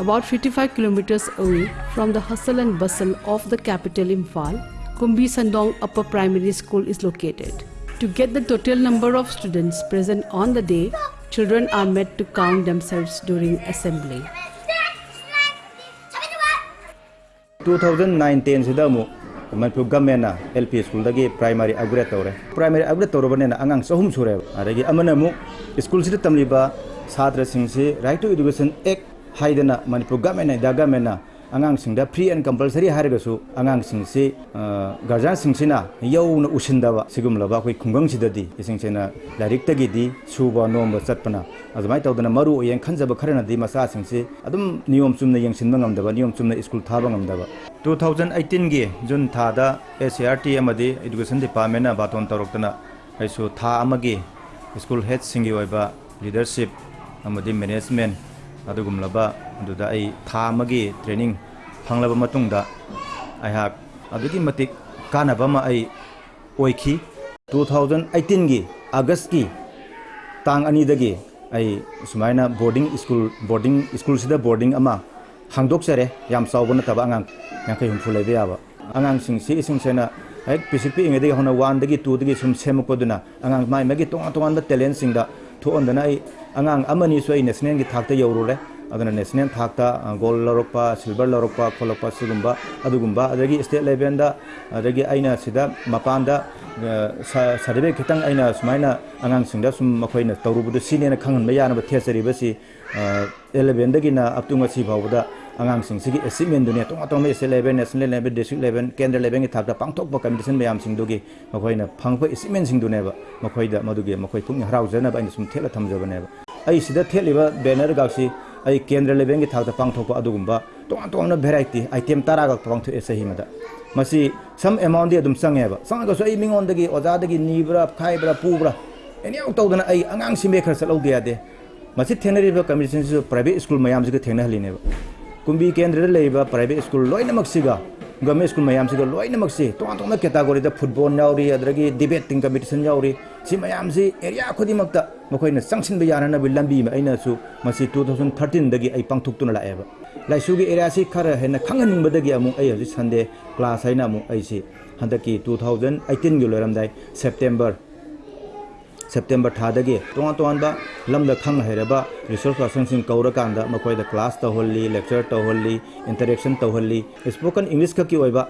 About 55 kilometers away from the hustle and bustle of the capital Imphal, Kumbi Sandong Upper Primary School is located. To get the total number of students present on the day, children are made to count themselves during assembly. 2019 sida mu manpu government na LP school dagi primary upgrade tawre primary upgrade tawre bane na angang sahum sure adagi amana mu school sida tamliba singsi right to education act 하이드나 manipur government da government angang sing da free and compulsory har ga su angang sing se uh, garjan sing sina yau na usin da ba sigum la ba koi khungang chi da di ising che na direct ta gi di su ba no ma chat pana azmai ta da maru yen khan ja ba khara na di ma sa sing se adum niyom chum na yang sin ngam da ba niyom chum na school tha ba ngam da ba 2018 ge jun tha da SRT amadi education department na baton tarok ta na aisu tha amagi school head sing gi wa ba leadership amadi management ꯑꯗꯨꯒꯨꯝꯂꯕ ꯑꯗꯨꯗ ꯑꯩ ꯊꯥ ꯑꯃꯒꯤ training ꯐꯪꯂꯕ ꯃꯇꯨꯡꯗ ꯑꯩꯍꯥꯛ ꯑꯗꯨꯛꯀꯤ ꯃꯇꯤꯛ ꯀꯥꯟꯅꯕ ꯑꯃ ꯑꯩ ꯑꯣꯏꯈꯤ ꯇꯨ ꯊꯥꯎꯖꯟ ꯑꯩꯠꯇꯤꯟꯒꯤ ꯑꯥꯒꯁꯀꯤ ꯇꯥꯡ ꯑꯅꯤꯗꯒꯤ ꯑꯩ ꯁꯨꯃꯥꯏꯅ ꯕꯣꯔꯗꯤꯡ ꯁ꯭ꯀꯨꯜ ꯕꯣꯔꯗꯤꯡ ꯁ꯭ꯀꯨꯜꯁꯤꯗ ꯕꯣꯔꯗꯤꯡ ꯑꯃ ꯍꯥꯡꯗꯣꯛꯆꯔꯦ ꯌꯥꯝ ꯆꯥꯎꯕ ꯅꯠꯇꯕ ꯑꯉꯥꯡ ꯌꯥꯡꯈꯩ ꯍꯨꯝꯐꯨ ꯂꯩꯕ ꯌꯥꯕ ꯑꯉꯥꯡꯁꯤꯡꯁꯤ ꯏꯁꯤꯡꯁꯦꯅ ꯍꯦꯛ ꯄꯤꯁꯤꯛ ꯄꯤꯛꯏꯉꯩꯗꯒꯤ ꯍꯧꯅ ꯋꯥꯟꯗꯒꯤ ꯇꯨꯗꯒꯤ ꯁꯨꯝ ꯁꯦꯝꯃꯛꯄꯗꯨꯅ ꯑꯉꯥꯡ ꯃꯥꯏ ꯃꯥꯒꯤ ꯇꯣꯉꯥꯟ ꯇꯣꯉꯥꯟꯕ ꯇꯦꯂꯦꯟꯁꯤꯡꯗ to on dana angang amani so in snen gi thakta yawru le adana nesnen thakta ah, gold la ropa silver la ropa kholapa silumba adugumba. Adagi state level da adagi aina sida mapan da ah, sarve khitang aina sumaina angang singda sum makhoi na torubu du sinena khangan me yana ba thesari basi 11 ah, da gi na aptunga si bawda ꯑꯉꯥꯡꯁꯤꯡꯁꯤꯒꯤ ꯑꯦꯆꯤꯞꯃꯦꯟꯗꯨꯅꯤ ꯇꯣꯉꯥꯟ ꯇꯣꯉꯥꯟꯕ state level national level district level ꯀꯦꯟꯗ꯭ꯔ ꯂꯦꯚꯦꯜꯒꯤ ꯊꯥꯛꯇ ꯄꯥꯡꯊꯣꯛꯄ competition ꯃꯌꯥꯝꯁꯤꯡꯗꯨꯒꯤ ꯃꯈꯣꯏꯅ ꯐꯪꯕ ꯑꯦꯆꯤꯞꯃꯦꯟꯁꯤꯡꯗꯨꯅꯦꯕ ꯃꯈꯣꯏꯗ ꯃꯗꯨꯒꯤ ꯃꯈꯣꯏ ꯄꯨꯛꯅꯤꯡ ꯍꯔꯥꯎꯖꯅꯕ ꯑꯩꯅ ꯁꯨꯝ ꯊꯦꯠꯂ ꯊꯝꯖꯕꯅꯦꯕ ꯑꯩ ꯁꯤꯗ ꯊꯦꯠꯂꯤꯕ ꯕꯦꯅꯔꯒꯥꯛꯁꯤ ꯑꯩ ꯀꯦꯟꯗ꯭ꯔ ꯂꯦꯚꯦꯜꯒꯤ ꯊꯥꯛꯇ ꯄꯥꯡꯊꯣꯛꯄ ꯑꯗꯨꯒꯨꯝꯕ ꯇꯣꯉꯥꯟ ꯇꯣꯉꯥꯟꯕ ꯚꯦꯔꯥꯏꯇꯤ ꯑꯥꯏꯇꯦꯝ ꯇꯔꯥꯒ ꯄꯥꯡꯊꯣꯛꯑꯦ ꯆꯍꯤ ꯑꯃꯗ ꯃꯁꯤ ꯁꯝ ꯑꯦꯃꯥꯎꯟꯗꯤ ꯑꯗꯨꯝ ꯆꯪꯉꯦꯕ ꯆꯪꯉꯒꯁꯨ ꯑꯩ ꯃꯤꯉꯣꯟꯗꯒꯤ ꯑꯣꯖꯥꯗꯒꯤ ꯅꯤꯕ꯭ꯔꯥ ꯈꯥꯏꯕ꯭ꯔꯥ ꯄꯨꯕ꯭ꯔꯥ ꯑꯦꯅꯤꯌꯥꯎ ꯇꯧꯗꯅ ꯑꯩ ꯑꯉꯥꯡ ꯁꯤꯃꯦ ꯈꯔ ꯆꯠꯍꯧꯗ ꯌꯥꯗꯦ ꯃꯁꯤ ꯊꯦꯡꯅꯔꯤꯕ ꯀꯝꯄꯤꯇꯤꯁꯟꯁꯤꯁꯨ ꯄ꯭ꯔꯥꯏꯚꯦꯠ ꯁ꯭ꯀꯨꯜ ꯃꯌꯥꯝꯁꯤꯒ ꯊꯦꯡꯅꯍꯜꯂꯤꯅꯦꯕ ꯀꯨꯝꯕꯤ ꯀꯦꯟꯗ꯭ꯔꯗ ꯂꯩꯔꯤꯕ ꯄ꯭ꯔꯥꯏꯚꯦꯠ ꯁ꯭ꯀꯨꯜ ꯂꯣꯏꯅꯃꯛꯁꯤꯒ ꯒꯃꯦꯟ ꯁ꯭ꯀꯨꯜ ꯃꯌꯥꯝꯁꯤꯒ ꯂꯣꯏꯅꯃꯛꯁꯤ ꯇꯣꯉꯥꯟ ꯇꯣꯉꯥꯟꯕ ꯀꯦꯇꯥꯒꯣꯔꯤꯗ ꯐꯨꯠꯕꯣꯜ ꯌꯥꯎꯔꯤ ꯑꯗꯒꯤ ꯗꯤꯕꯦꯠꯇꯤꯡ ꯀꯝꯄꯤꯇꯤꯁꯟ ꯌꯥꯎꯔꯤ ꯁꯤ ꯃꯌꯥꯝꯁꯤ ꯑꯦꯔꯤꯌꯥ ꯈꯨꯗꯤꯡꯃꯛꯇ ꯃꯈꯣꯏꯅ ꯆꯪꯁꯤꯟꯕ ꯌꯥꯅꯅꯕ ꯂꯝꯕꯤ ꯑꯃ ꯑꯩꯅꯁꯨ ꯃꯁꯤ ꯇꯨ ꯊꯥꯎꯖꯟ ꯊꯥꯔꯇꯤꯟꯗꯒꯤ ꯑꯩ ꯄꯥꯡꯊꯣꯛꯇꯨꯅ ꯂꯥꯛꯑꯦꯕ ꯂꯥꯏꯁꯨꯒꯤ ꯑꯦꯔꯤꯌꯥꯁꯤ ꯈꯔ ꯍꯦꯟꯅ ꯈꯪꯍꯟꯅꯤꯡꯕꯗꯒꯤ ꯑꯃꯨꯛ ꯑꯩ ꯍꯧꯖꯤꯛ ꯁꯟꯗꯦ ꯀ꯭ꯂꯥꯁ ꯍꯥꯏꯅ ꯑꯃꯨꯛ ꯑꯩꯁꯤ ꯍꯟꯗꯛꯀꯤ ꯇꯨ ꯊꯥꯎꯖꯟ ꯑꯩꯠꯇꯤꯟꯒꯤ ꯂꯣꯏꯔꯝꯗꯥꯏ ꯁꯦꯞꯇꯦꯝꯕꯔ ꯁꯦꯞꯇꯦꯝꯕꯔ ꯊꯥꯗꯒꯤ ꯇꯣꯉꯥꯟ ꯇꯣꯉꯥꯟꯕ ꯂꯝꯗ ꯈꯪ ꯍꯩꯔꯕ ꯔꯤꯁꯣꯔꯁ ꯄꯔꯁꯟꯁꯤꯡ ꯀꯧꯔꯀꯥꯟꯗ ꯃꯈꯣꯏꯗ ꯀ꯭ꯂꯥꯁ ꯇꯧꯍꯜꯂꯤ ꯂꯦꯛꯆꯔ ꯇꯧꯍꯜꯂꯤ ꯏꯟꯇꯔꯦꯛꯁꯟ ꯇꯧꯍꯜꯂꯤ ꯁ꯭ꯄꯣꯀꯟ ꯏꯪꯂꯤꯁ ꯈꯛꯀꯤ ꯑꯣꯏꯕ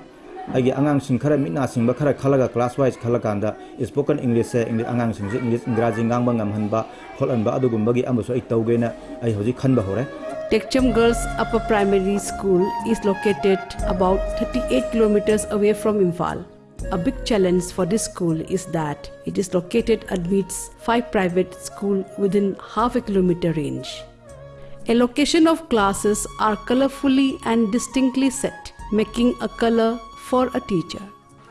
ꯑꯩꯒꯤ ꯑꯉꯥꯡꯁꯤꯡ ꯈꯔ ꯃꯤꯠ ꯅꯥ ꯁꯤꯡꯕ ꯈꯔ ꯈꯜꯂꯒ ꯀ꯭ꯂꯥꯁ ꯋꯥꯏꯁ ꯈꯜꯂꯀꯥꯟꯗ ꯁ꯭ꯄꯣꯀꯟ ꯏꯪꯂꯤꯁꯁꯦ ꯑꯉꯥꯡꯁꯤꯡꯁꯦ ꯏꯪꯂꯤꯁ ꯏꯪꯒ꯭ꯔꯥꯖꯤ ꯉꯥꯡꯕ ꯉꯝꯍꯟꯕ ꯈꯣꯠꯍꯟꯕ ꯑꯗꯨꯒꯨꯝꯕꯒꯤ ꯑꯃꯁꯨ ꯑꯩ ꯇꯧꯒꯦꯅ ꯑꯩ ꯍꯧꯖꯤꯛ ꯈꯟꯕ ꯍꯧꯔꯦ Tekcham Girls Upper Primary School is located about 38 kilometers away from Imphal. A big challenge for this school is that it is located amidst five private schools within half a kilometer range. A location of classes are colorfully and distinctly set, making a color for a teacher.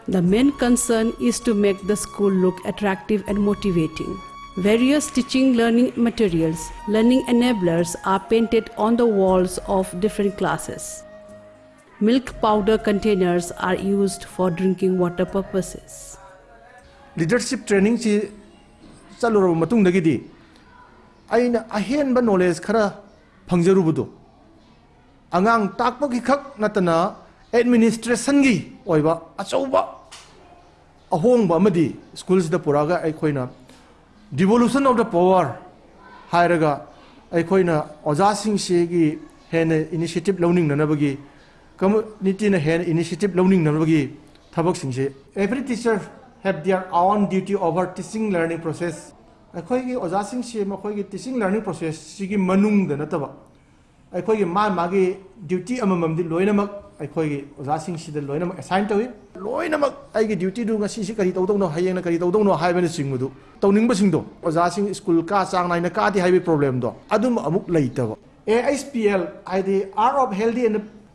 The main concern is to make the school look attractive and motivating. Various teaching learning materials, learning enablers are painted on the walls of different classes Milk powder containers are used for drinking water purposes. leadership training si ꯆꯠꯂꯨꯔꯕ ꯃꯇꯨꯡꯗꯒꯤꯗꯤ ꯑꯩꯅ ꯑꯍꯦꯟꯕ knowledge ꯈꯔ ꯐꯪꯖꯔꯨꯕꯗꯣ ꯑꯉꯥꯡ ꯇꯥꯛꯄꯒꯤ ꯈꯛ ꯅꯠꯇꯅ ꯑꯦꯗꯃꯤꯅꯤꯁꯇ꯭ꯔꯦꯁꯟꯒꯤ ꯑꯣꯏꯕ ꯑꯆꯧꯕ ꯑꯍꯣꯡꯕ ꯑꯃꯗꯤ ꯁ꯭ꯀꯨꯜꯁꯤꯗ ꯄꯨꯔꯛꯑꯒ ꯑꯩꯈꯣꯏꯅ ꯗꯤꯚꯣꯂꯨꯁꯟ ꯑꯣꯐ ꯗ ꯄꯋꯥꯔ ꯍꯥꯏꯔꯒ ꯑꯩꯈꯣꯏꯅ ꯑꯣꯖꯥꯁꯤꯡꯁꯤꯒꯤ ꯍꯦꯟꯅ ꯏꯅꯤꯁꯤꯌꯦꯇꯤꯞ ꯂꯧꯅꯤꯡꯅꯅꯕꯒꯤ ꯀꯝꯃꯨꯅꯤꯇꯤꯅ ꯍꯦꯟꯅ initiative ꯂꯧꯅꯤꯡꯅꯕꯒꯤ ꯊꯕꯛꯁꯤꯡꯁꯦ every teacher have their own duty over teaching learning process ꯑꯩꯈꯣꯏꯒꯤ ꯑꯣꯖꯥꯁꯤꯡꯁꯤ ꯃꯈꯣꯏꯒꯤ ꯇꯤꯆꯤꯡ ꯂꯔꯅꯤꯡ ꯄ꯭ꯔꯣꯁꯦꯁꯁꯤꯒꯤ ꯃꯅꯨꯡꯗ ꯅꯠꯇꯕ ꯑꯩꯈꯣꯏꯒꯤ ꯃꯥ ꯃꯥꯒꯤ ꯗ꯭ꯌꯨꯇꯤ ꯑꯃꯃꯝꯗꯤ ꯂꯣꯏꯅꯃꯛ ꯑꯩꯈꯣꯏꯒꯤ ꯑꯣꯖꯥꯁꯤꯡꯁꯤꯗ ꯂꯣꯏꯅꯃꯛ ꯑꯦꯁꯥꯏꯟ ꯇꯧꯏ ꯂꯣꯏꯅꯃꯛ ꯑꯩꯒꯤ ꯗ꯭ꯌꯨꯇꯤꯗꯨ ꯉꯁꯤꯁꯤ ꯀꯔꯤ ꯇꯧꯗꯧꯅꯣ ꯍꯌꯦꯡꯅ ꯀꯔꯤ ꯇꯧꯗꯧꯅꯣ ꯍꯥꯏꯕꯅꯆꯤꯡꯕꯗꯨ ꯇꯧꯅꯤꯡꯕꯁꯤꯡꯗꯣ ꯑꯣꯖꯥꯁꯤꯡ ꯁ꯭ꯀꯨꯜ ꯀꯥ ꯆꯥꯡ ꯅꯥꯏꯅ ꯀꯥꯗꯦ ꯍꯥꯏꯕꯒꯤ ꯄ꯭ꯔꯣꯕ꯭ꯂꯦꯝꯗꯣ ꯑꯗꯨꯝ ꯑꯃꯨꯛ ꯂꯩꯇꯕ ꯑꯦ ꯑꯩꯆ ꯄꯤ ꯑꯦꯜ ꯍꯥꯏꯗꯤ ꯑꯥꯔꯠ ꯑꯣꯐ ꯍꯦꯜꯗꯤ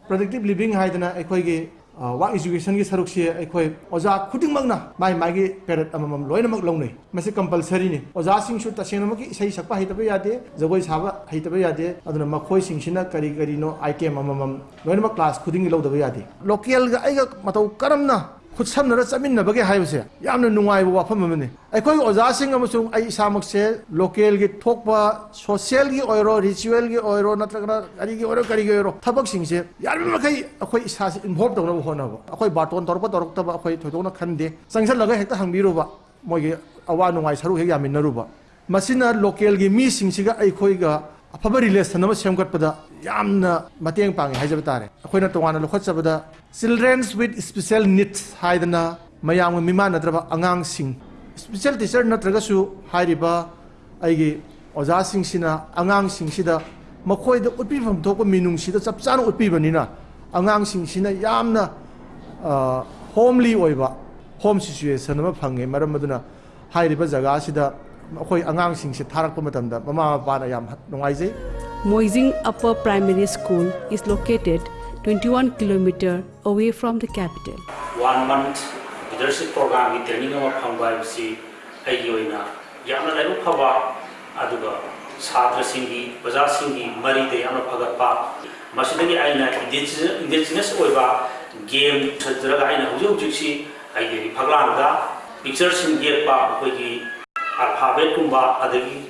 productive living haidana ekoi gi wa education gi saruk se ekoi oja khuding magna mai mai gi perat amam loina mag longnei mase compulsory ni oja sing su tasen mag ki sai sakpa haitaba yade jagoi saba haitaba yade aduna makhoi sing sina kari kari no item amam loina mag class khuding lodaba yade local ga aiga matau karamna 굿삼너라 쌈인나버게 하여보세요 양는 농아이보 와퍼면네 아이 거기 오자싱가무슨 아이 사목세 로컬기 톡바 소셜기 오이로 리추얼기 오이로 나타나 가리기 오이로 가리기 오이로 타벅싱세 야르마카이 아코이 사시 인볼도 그러고 호나고 아코이 바톤 더럽다 더럽다 아코이 도도나 칸데 상살라가 했다 항미로바 뭐 이게 아와 농아이 사루 얘기 안 믿나루바 마시나 로컬기 미싱시가 아이 코이가 ꯑꯐꯕ relation ꯑꯃ ꯁꯦꯝꯒꯠꯄꯗ ꯌꯥꯝꯅ ꯃꯇꯦꯡ ꯄꯥꯡꯉꯤ ꯍꯥꯏꯖꯕ ꯇꯥꯔꯦ ꯑꯩꯈꯣꯏꯅ ꯇꯣꯉꯥꯟꯅ ꯂꯧꯈꯠꯆꯕꯗ ꯆꯤꯜꯗ꯭ꯔꯦꯟꯁ ꯋꯤꯠ ꯁ꯭ꯄꯤꯁꯦꯜ ꯅꯤꯗꯁ ꯍꯥꯏꯗꯅ ꯃꯌꯥꯝꯒ ꯃꯤꯃꯥꯟꯅꯗ꯭ꯔꯕ ꯑꯉꯥꯡꯁꯤꯡ ꯁ꯭ꯄꯤꯁꯦꯜ ꯇꯤꯆꯔ ꯅꯠꯇ꯭ꯔꯒꯁꯨ ꯍꯥꯏꯔꯤꯕ ꯑꯩꯒꯤ ꯑꯣꯖꯥꯁꯤꯡꯁꯤꯅ ꯑꯉꯥꯡꯁꯤꯡꯁꯤꯗ ꯃꯈꯣꯏꯗ ꯎꯠꯄꯤꯐꯝ ꯊꯣꯛꯄ ꯃꯤꯅꯨꯡꯁꯤꯗ ꯆꯞ ꯆꯥꯅ ꯎꯠꯄꯤꯕꯅꯤꯅ ꯑꯉꯥꯡꯁꯤꯡꯁꯤꯅ ꯌꯥꯝꯅ ꯍꯣꯝꯂꯤ ꯑꯣꯏꯕ ꯍꯣꯝ ꯁꯤꯆꯨꯋꯦꯁꯟ ꯑꯃ ꯐꯪꯉꯦ ꯃꯔꯝ ꯑꯗꯨꯅ ꯍꯥꯏꯔꯤꯕ ꯖꯒꯥꯁꯤꯗ ꯑꯩꯈꯣꯏ ꯑꯉꯥꯡꯁꯤꯡꯁꯦ ꯊꯥꯔꯛꯄ ꯃꯇꯝꯗ ꯃꯃꯥ ꯃꯄꯥꯅ ꯌꯥꯝ ꯅꯨꯡꯉꯥꯏꯖꯩ Moising Upper Primary School is located 21 km away from the capital. one month leadership program gi training ama phangba si ai gi oina yamna laibu phaba aduga chhatra singi baza singi mari de yamna phagat pa masidagi aina indigenous oiba game chadraga aina hujuk hujuk si ai gi phaglan ga अल्फाबेटकुम्बा अदगी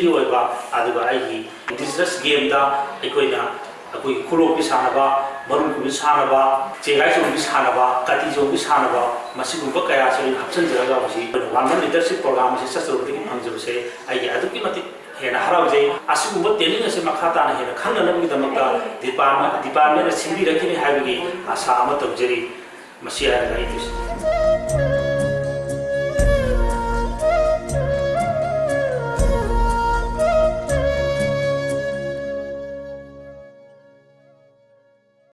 की होइबा अदगा आइगी indigenous game दा एकोइना अकोइ चो की सानबा कया से हप्सन जरगा मसी वानमन से ससरुपति की मंजु से आइगी अदकी मति से मखा ताना हेना खंगनबगी दमका डिपार्टमेंट आशा अमत